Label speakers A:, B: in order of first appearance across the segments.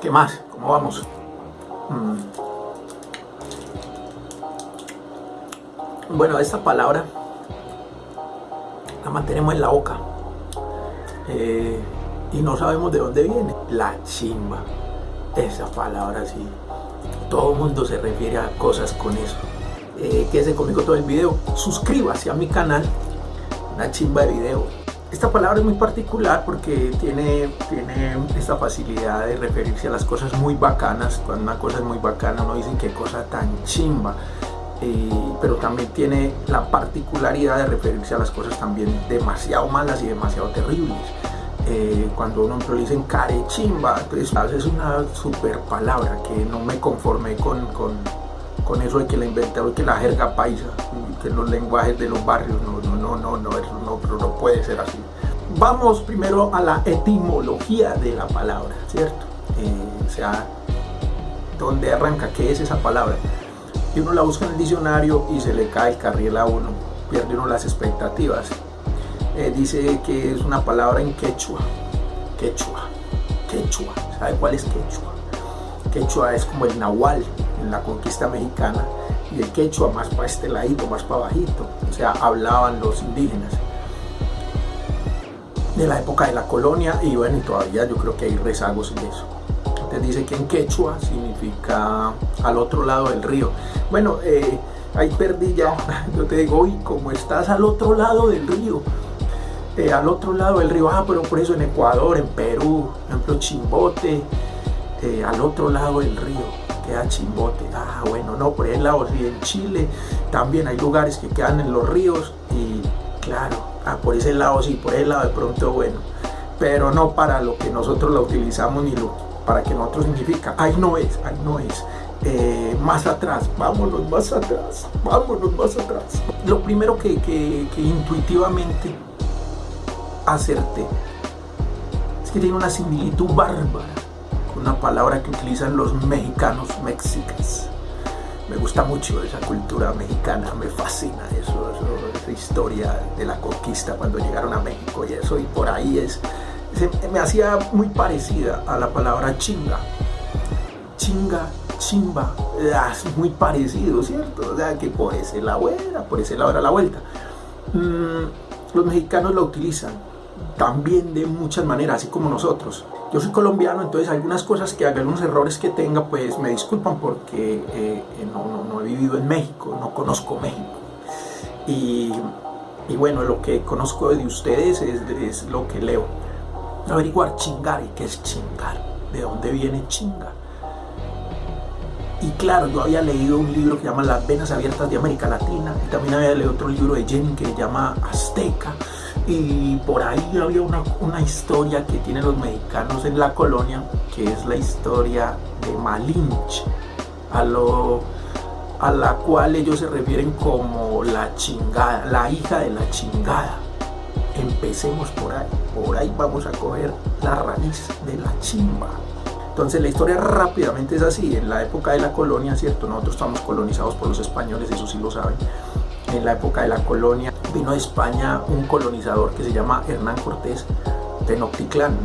A: ¿Qué más? ¿Cómo vamos? Mm. Bueno, esta palabra la mantenemos en la boca eh, y no sabemos de dónde viene. La chimba, esa palabra sí. Todo el mundo se refiere a cosas con eso. Eh, quédese conmigo todo el video. Suscríbase a mi canal. Una chimba de video. Esta palabra es muy particular porque tiene, tiene esta facilidad de referirse a las cosas muy bacanas. Cuando una cosa es muy bacana, uno dice qué cosa tan chimba. Eh, pero también tiene la particularidad de referirse a las cosas también demasiado malas y demasiado terribles. Eh, cuando uno le dicen carechimba, entonces es una super palabra que no me conformé con, con, con eso de que la inventaron, que la jerga paisa, que los lenguajes de los barrios, no, no, no, no, no, eso no, pero no puede ser así. Vamos primero a la etimología de la palabra, ¿cierto? Eh, o sea, ¿dónde arranca? ¿Qué es esa palabra? Y uno la busca en el diccionario y se le cae el carril a uno, pierde uno las expectativas. Eh, dice que es una palabra en quechua, quechua, quechua, ¿sabe cuál es quechua? Quechua es como el nahual en la conquista mexicana y el quechua más para este ladito, más para bajito, o sea, hablaban los indígenas de la época de la colonia y bueno, y todavía yo creo que hay rezagos en eso. Entonces dice que en quechua significa al otro lado del río. Bueno, eh, ahí perdí ya, yo te digo, uy, como estás al otro lado del río, eh, al otro lado del río, ah, pero por eso en Ecuador, en Perú, por ejemplo, Chimbote, eh, al otro lado del río queda Chimbote, ah, bueno, no, por el lado, sí, en Chile también hay lugares que quedan en los ríos y claro, ah, por ese lado sí, por ese lado de pronto, bueno, pero no para lo que nosotros la utilizamos ni lo para que nosotros significa, ahí no es, ahí no es. Eh, más atrás, vámonos más atrás, vámonos más atrás. Lo primero que, que, que intuitivamente acerté es que tiene una similitud bárbara una palabra que utilizan los mexicanos mexicas. Me gusta mucho esa cultura mexicana, me fascina eso, esa historia de la conquista cuando llegaron a México y eso, y por ahí es, me hacía muy parecida a la palabra chinga. Chinga, chimba, es muy parecido, ¿cierto? O sea, que por ese lado era, por ese lado era la vuelta. Mm, los mexicanos lo utilizan también de muchas maneras, así como nosotros. Yo soy colombiano, entonces algunas cosas que haga, algunos errores que tenga, pues me disculpan porque eh, no, no, he vivido en México, no conozco México. Y, y bueno, lo que conozco de ustedes es, es lo que leo averiguar chingar y qué es chingar, de dónde viene chinga. Y claro, yo había leído un libro que se llama Las venas abiertas de América Latina y también había leído otro libro de Jenny que se llama Azteca y por ahí había una, una historia que tienen los mexicanos en la colonia que es la historia de Malinche a, lo, a la cual ellos se refieren como la chingada, la hija de la chingada empecemos por ahí, por ahí vamos a coger la raíz de la chimba. Entonces la historia rápidamente es así, en la época de la colonia, ¿cierto? Nosotros estamos colonizados por los españoles, eso sí lo saben. En la época de la colonia vino de España un colonizador que se llama Hernán Cortés Tenochtitlán.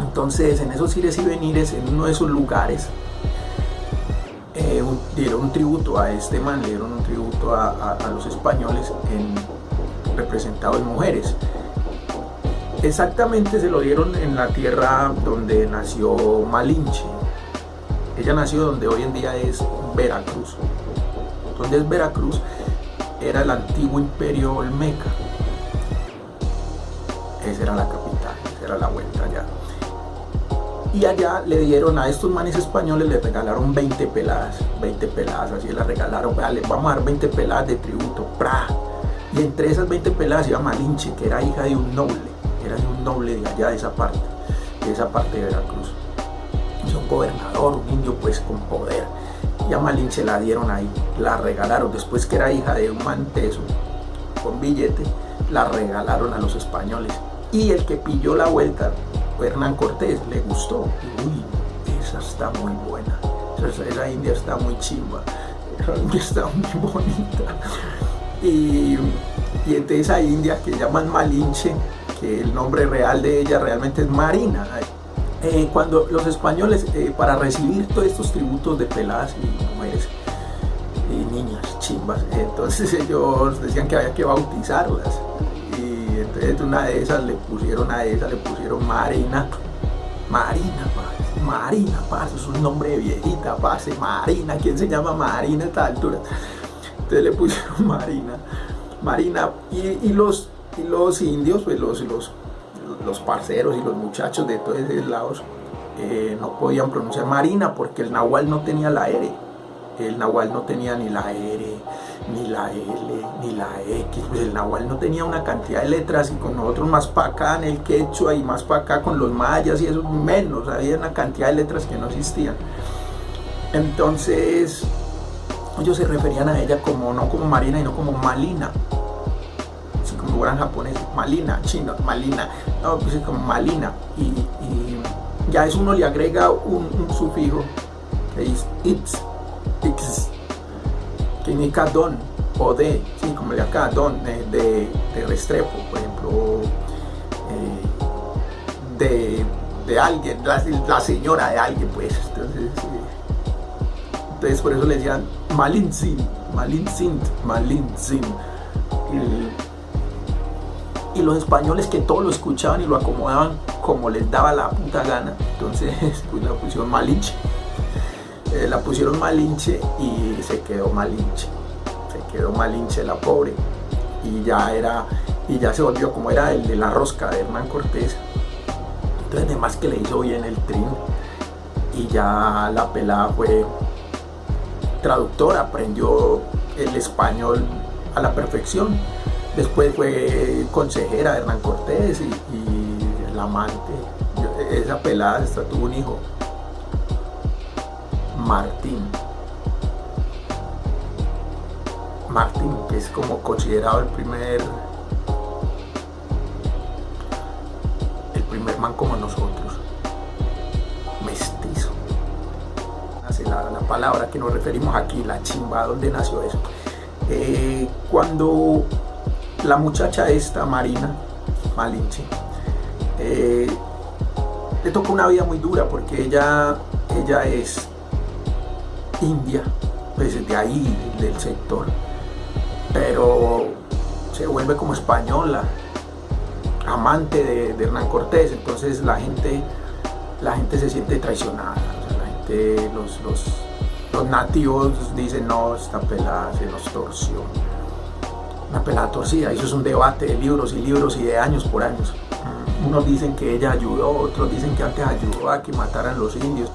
A: Entonces en esos ires y venires, en uno de esos lugares, eh, dieron un tributo a este man, le dieron un tributo a, a los españoles en representado en mujeres. Exactamente se lo dieron en la tierra donde nació Malinche. Ella nació donde hoy en día es Veracruz. Donde es Veracruz era el antiguo imperio Olmeca. Esa era la capital, esa era la vuelta allá. Y allá le dieron a estos manes españoles, le regalaron 20 peladas, 20 peladas, así la regalaron, vale, vamos a dar 20 peladas de tributo. Y entre esas 20 peladas iba Malinche, que era hija de un noble, era de un noble de allá de esa parte, de esa parte de Veracruz. Es un gobernador, un niño pues con poder. Y a Malinche la dieron ahí, la regalaron, después que era hija de un manteso con billete, la regalaron a los españoles. Y el que pilló la vuelta, Hernán Cortés, le gustó. Uy, esa está muy buena, esa, esa india está muy chimba, esa india está muy bonita. Y, y entonces India que llaman Malinche, que el nombre real de ella realmente es Marina. Eh, cuando los españoles, eh, para recibir todos estos tributos de peladas y mujeres, y niñas, chimbas, entonces ellos decían que había que bautizarlas. Y entonces una de esas le pusieron a esa, le pusieron Marina. Marina, Marina, parce, es un nombre de viejita, parce, Marina, ¿quién se llama Marina a esta altura? Entonces le pusieron Marina, Marina, y, los, y los indios, pues los, los, los parceros y los muchachos de todos esos lados eh, no podían pronunciar Marina porque el nahual no tenía la R el Nahual no tenía ni la R, ni la L, ni la X, el Nahual no tenía una cantidad de letras y con nosotros más para acá en el quechua y más para acá con los mayas y eso menos, había una cantidad de letras que no existían. Entonces ellos se referían a ella como no como Marina, sino como Malina. Fueran japoneses, Malina, chino, Malina, no, pues como Malina. Y, ya eso uno le agrega un, un sufijo que es it's X, que indica don o de, sí, como de acá, don, de, Restrepo, por ejemplo, eh, de, alguien, la, señora de alguien, pues. Entonces, entonces por eso le decían Malinzin, Malinzin, Malinzin. Y, y los españoles que todo lo escuchaban y lo acomodaban como les daba la puta gana, entonces pues la pusieron Malinche. Eh, la pusieron Malinche y se quedó Malinche. Se quedó Malinche la pobre. Y ya era, y ya se volvió como era el de la rosca de Hernán Cortés. Entonces además que le hizo bien el trin. Y ya la pelada fue traductora, aprendió el español a la perfección. Después fue consejera de Hernán Cortés y, el amante. Esa pelada hasta tuvo un hijo Martín. Martín, que es como considerado el primer el primer man como nosotros, mestizo. La, la palabra que nos referimos aquí, la chimba, ¿dónde nació eso? Eh, cuando la muchacha esta, Marina Malinche, eh, le tocó una vida muy dura porque ella, ella es India, pues de ahí, del sector, pero se vuelve como española, amante de, Hernán Cortés, entonces la gente, la gente se siente traicionada, la gente, los, los, los nativos dicen, no, esta pelada se nos torció, una pelada torcida, eso es un debate de libros y libros y de años por años. Unos dicen que ella ayudó, otros dicen que antes ayudó a que mataran los indios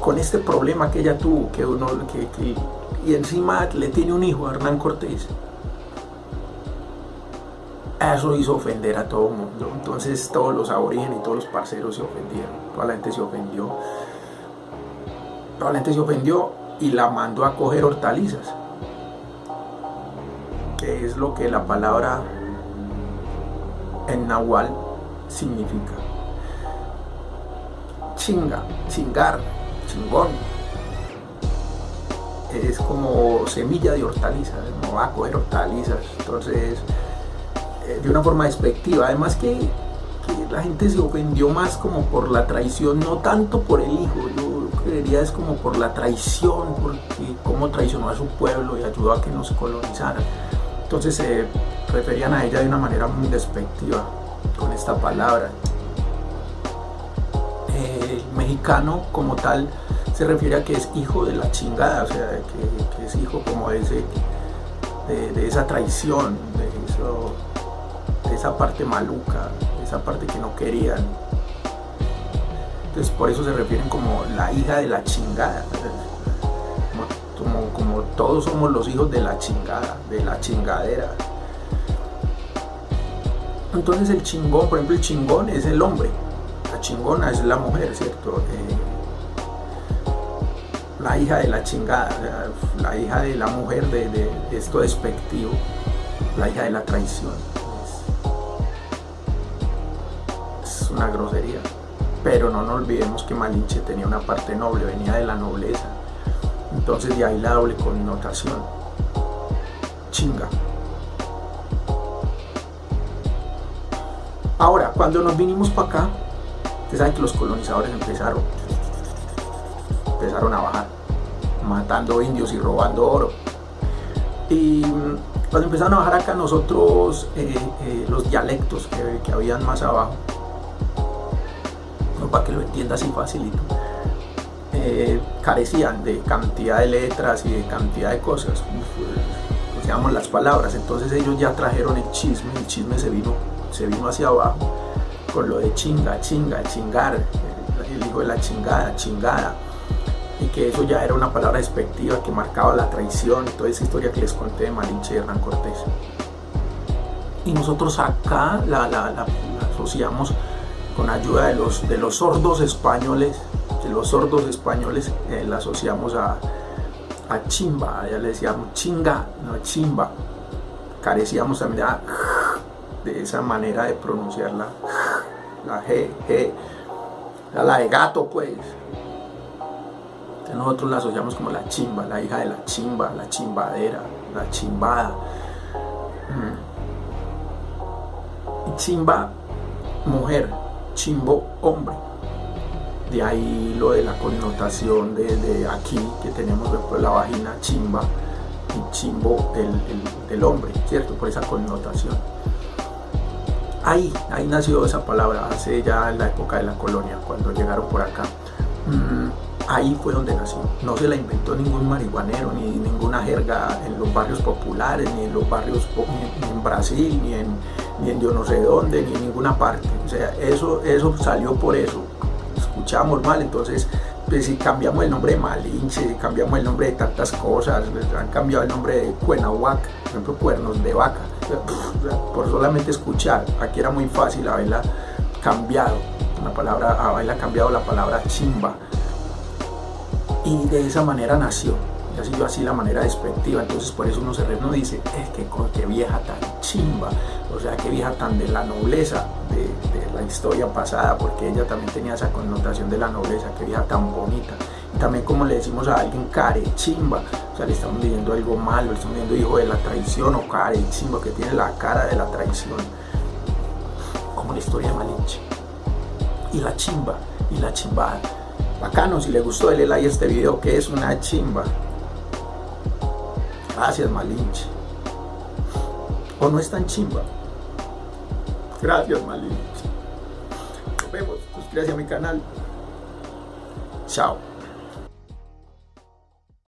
A: con este problema que ella tuvo, que uno, que, y encima le tiene un hijo, Hernán Cortés, eso hizo ofender a todo el mundo. Entonces todos los aborígenes y todos los parceros se ofendieron, toda la gente se ofendió. Toda la gente se ofendió y la mandó a coger hortalizas, es lo que la palabra en nahual significa. Chinga, chingar, chingón. Es como semilla de hortalizas, no va a coger hortalizas. Entonces, eh, de una forma despectiva. Además que, la gente se ofendió más como por la traición, no tanto por el hijo. Yo creería es como por la traición, porque cómo traicionó a su pueblo y ayudó a que nos colonizaran. Entonces se referían a ella de una manera muy despectiva con esta palabra. El mexicano como tal se refiere a que es hijo de la chingada, o sea, que, es hijo como de, ese, de, esa traición, de, de esa parte maluca, de esa parte que no querían. Entonces por eso se refieren como la hija de la chingada. Como, todos somos los hijos de la chingada, de la chingadera. Entonces el chingón, por ejemplo el chingón es el hombre, la chingona es la mujer, ¿cierto? Eh, la hija de la chingada, la hija de la mujer de, esto despectivo, la hija de la traición. Es, una grosería. Pero no nos olvidemos que Malinche tenía una parte noble, venía de la nobleza. Entonces de ahí la doble connotación. Chinga. Ahora, cuando nos vinimos para acá, Ustedes saben que los colonizadores empezaron, empezaron a bajar, matando indios y robando oro. Y cuando empezaron a bajar acá nosotros, eh, eh, los dialectos que, que habían más abajo, para que lo entienda así facilito, eh, carecían de cantidad de letras y de cantidad de cosas, digamos las palabras, entonces ellos ya trajeron el chisme, el chisme se vino, se vino hacia abajo con lo de chinga, chinga, chingar, el hijo de la chingada, chingada, y que eso ya era una palabra despectiva que marcaba la traición, toda esa historia que les conté de Malinche y Hernán Cortés. Y nosotros acá la, la asociamos con ayuda de los, de los sordos españoles, los sordos españoles eh, la asociamos a, a chimba, ya le decíamos chinga, no chimba, carecíamos también de, esa manera de pronunciarla, la G, G, la de gato pues. nosotros la asociamos como la chimba, la hija de la chimba, la chimbadera, la chimbada. Mm. Chimba, mujer, chimbo hombre. De ahí lo de la connotación de, aquí que tenemos después la vagina chimba y chimbo del, hombre, ¿cierto? Por esa connotación. Ahí, ahí nació esa palabra, hace ya en la época de la colonia, cuando llegaron por acá. Mm, ahí fue donde nació. No se la inventó ningún marihuanero, ni ninguna jerga en los barrios populares, ni en los barrios ni en Brasil, ni en, ni en yo no sé dónde, ni en ninguna parte. O sea, eso, eso salió por eso. Escuchamos mal, entonces pues, si cambiamos el nombre de Malinche, cambiamos el nombre de tantas cosas, pues, han cambiado el nombre de Cuenahuac, por ejemplo, cuernos de vaca, por solamente escuchar, aquí era muy fácil haberla cambiado, una palabra, haberla cambiado la palabra chimba, y de esa manera nació ya siguió así la manera despectiva, entonces por eso uno se re, dice, es que qué vieja tan chimba, o sea, qué vieja tan de la nobleza de, la historia pasada, porque ella también tenía esa connotación de la nobleza, qué vieja tan bonita. Y también como le decimos a alguien care chimba, o sea, le estamos diciendo algo malo, le estamos diciendo hijo de la traición o care chimba, que tiene la cara de la traición, como la historia de Malinche. Y la chimba, y la chimbada. Bacano, si le gustó, dale like a este video que es una chimba. Gracias, Malinche. O no es tan chimba. Gracias, Malinche. Nos vemos. Suscríbase a mi canal. Chao.